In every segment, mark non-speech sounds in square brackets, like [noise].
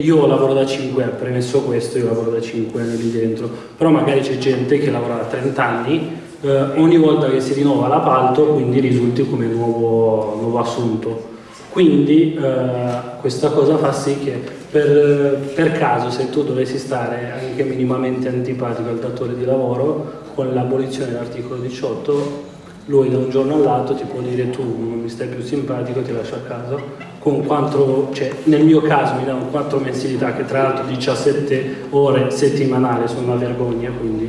Io lavoro da 5 anni, premesso questo, io lavoro da 5 anni lì dentro, però magari c'è gente che lavora da 30 anni, eh, ogni volta che si rinnova l'appalto quindi risulti come nuovo, nuovo assunto. Quindi eh, questa cosa fa sì che per, per, caso se tu dovessi stare anche minimamente antipatico al datore di lavoro, con l'abolizione dell'articolo 18 lui da un giorno all'altro ti può dire tu non mi stai più simpatico, ti lascio a casa, con quattro, cioè, nel mio caso mi danno quattro mensilità che tra l'altro 17 ore settimanali sono una vergogna, quindi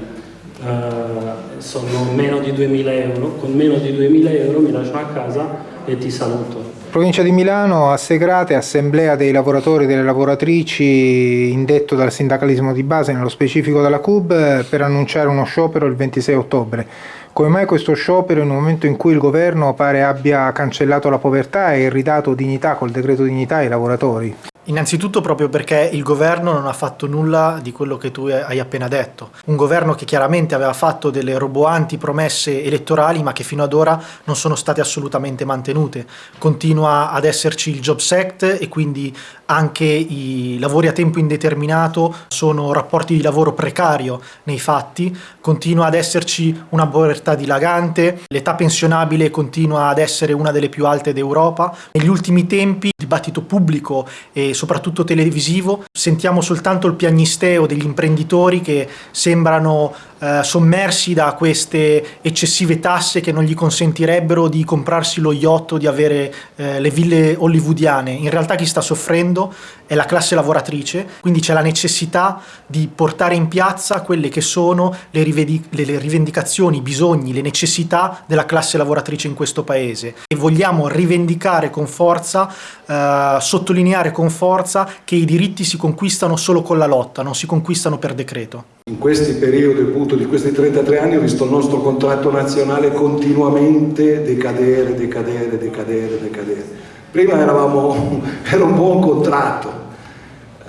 uh, sono meno di 2000 euro, con meno di 2000 euro mi lascio a casa e ti saluto. Provincia di Milano, a Segrate, assemblea dei lavoratori e delle lavoratrici indetto dal sindacalismo di base, nello specifico dalla CUB, per annunciare uno sciopero il 26 ottobre. Come mai questo sciopero in un momento in cui il governo pare abbia cancellato la povertà e ridato dignità col decreto dignità ai lavoratori? Innanzitutto proprio perché il governo non ha fatto nulla di quello che tu hai appena detto. Un governo che chiaramente aveva fatto delle roboanti promesse elettorali ma che fino ad ora non sono state assolutamente mantenute. Continua ad esserci il Jobs Act e quindi anche i lavori a tempo indeterminato sono rapporti di lavoro precario nei fatti, continua ad esserci una povertà dilagante, l'età pensionabile continua ad essere una delle più alte d'Europa. Negli ultimi tempi il dibattito pubblico e soprattutto televisivo. Sentiamo soltanto il piagnisteo degli imprenditori che sembrano eh, sommersi da queste eccessive tasse che non gli consentirebbero di comprarsi lo yacht o di avere eh, le ville hollywoodiane. In realtà chi sta soffrendo è la classe lavoratrice, quindi c'è la necessità di portare in piazza quelle che sono le, le rivendicazioni, i bisogni, le necessità della classe lavoratrice in questo paese. E vogliamo rivendicare con forza, eh, sottolineare con forza che i diritti si conquistano solo con la lotta, non si conquistano per decreto. In questi periodi, appunto, di questi 33 anni, ho visto il nostro contratto nazionale continuamente decadere, decadere, decadere, decadere. Prima eravamo, [laughs] era un buon contratto,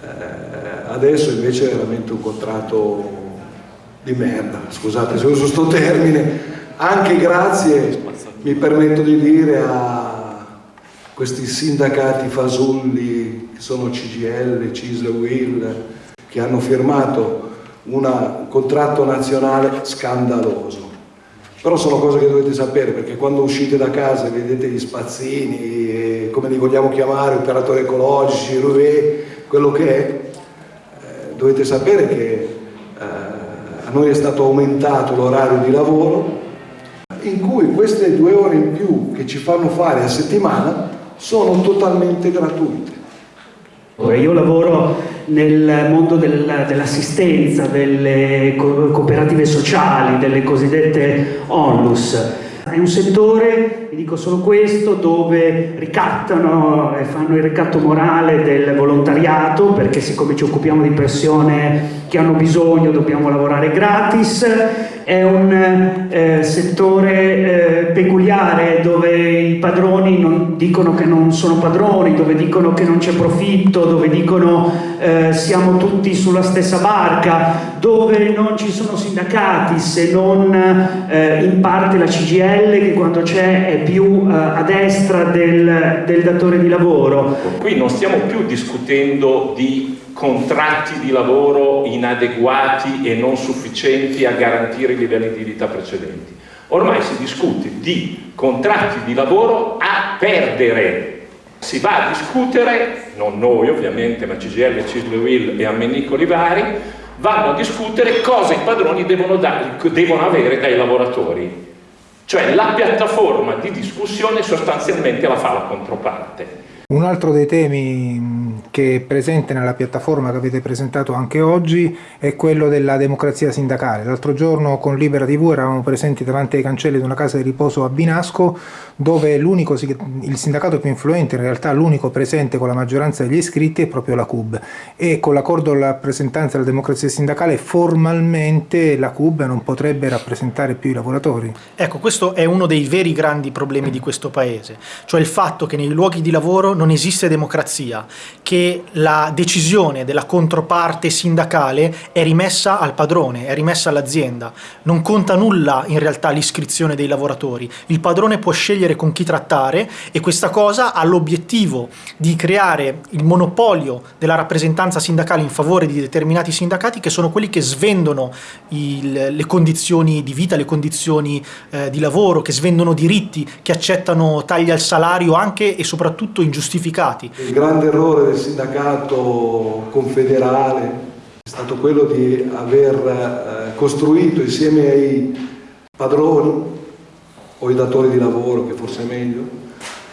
eh, adesso invece è veramente un contratto di merda, scusate se uso questo termine, anche grazie, mi permetto di dire, a questi sindacati fasulli che sono CGL, CISL, WIL, che hanno firmato un contratto nazionale scandaloso. Però sono cose che dovete sapere perché quando uscite da casa e vedete gli spazzini, come li vogliamo chiamare, operatori ecologici, RUE, quello che è, eh, dovete sapere che eh, a noi è stato aumentato l'orario di lavoro in cui queste due ore in più che ci fanno fare a settimana sono totalmente gratuite. Io lavoro nel mondo del, dell'assistenza, delle cooperative sociali, delle cosiddette onlus. È un settore, vi dico solo questo, dove ricattano e fanno il ricatto morale del volontariato, perché siccome ci occupiamo di persone che hanno bisogno dobbiamo lavorare gratis, è un eh, settore eh, peculiare dove i padroni non, dicono che non sono padroni, dove dicono che non c'è profitto, dove dicono eh, siamo tutti sulla stessa barca, dove non ci sono sindacati se non eh, in parte la CGL che quando c'è è più eh, a destra del, del datore di lavoro. Qui non stiamo più discutendo di contratti di lavoro inadeguati e non sufficienti a garantire i livelli di vita precedenti. Ormai si discute di contratti di lavoro a perdere. Si va a discutere, non noi ovviamente, ma CGL, Cisle Will e Ammenico Livari, vanno a discutere cosa i padroni devono, devono avere dai lavoratori. Cioè la piattaforma di discussione sostanzialmente la fa la controparte. Un altro dei temi che è presente nella piattaforma che avete presentato anche oggi è quello della democrazia sindacale. L'altro giorno con Libera TV eravamo presenti davanti ai cancelli di una casa di riposo a Binasco dove il sindacato più influente, in realtà l'unico presente con la maggioranza degli iscritti è proprio la CUB e con l'accordo alla rappresentanza della democrazia sindacale formalmente la CUB non potrebbe rappresentare più i lavoratori. Ecco, questo è uno dei veri grandi problemi di questo paese, cioè il fatto che nei luoghi di lavoro non esiste democrazia, che la decisione della controparte sindacale è rimessa al padrone, è rimessa all'azienda. Non conta nulla in realtà l'iscrizione dei lavoratori. Il padrone può scegliere con chi trattare e questa cosa ha l'obiettivo di creare il monopolio della rappresentanza sindacale in favore di determinati sindacati che sono quelli che svendono il, le condizioni di vita, le condizioni eh, di lavoro, che svendono diritti, che accettano tagli al salario anche e soprattutto ingiustificati. Il grande errore del sindacato confederale è stato quello di aver eh, costruito insieme ai padroni o ai datori di lavoro, che forse è meglio,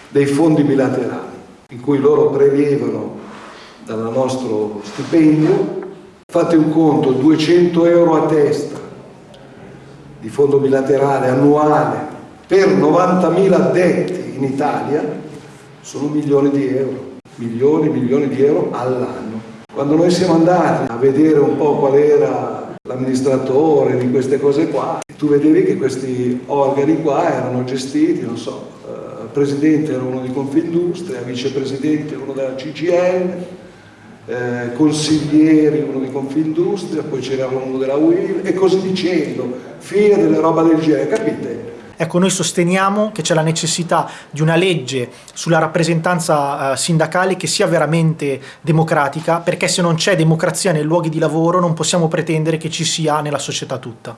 dei fondi bilaterali in cui loro prelevano dal nostro stipendio, fate un conto, 200 euro a testa di fondo bilaterale annuale per 90.000 addetti in Italia sono milioni di euro milioni e milioni di euro all'anno. Quando noi siamo andati a vedere un po' qual era l'amministratore di queste cose qua, tu vedevi che questi organi qua erano gestiti, non so, eh, presidente era uno di Confindustria, vicepresidente uno della CGL, eh, consiglieri uno di Confindustria, poi c'era uno della UIL e così dicendo, fine delle roba del genere, capite? Ecco, noi sosteniamo che c'è la necessità di una legge sulla rappresentanza eh, sindacale che sia veramente democratica, perché se non c'è democrazia nei luoghi di lavoro non possiamo pretendere che ci sia nella società tutta.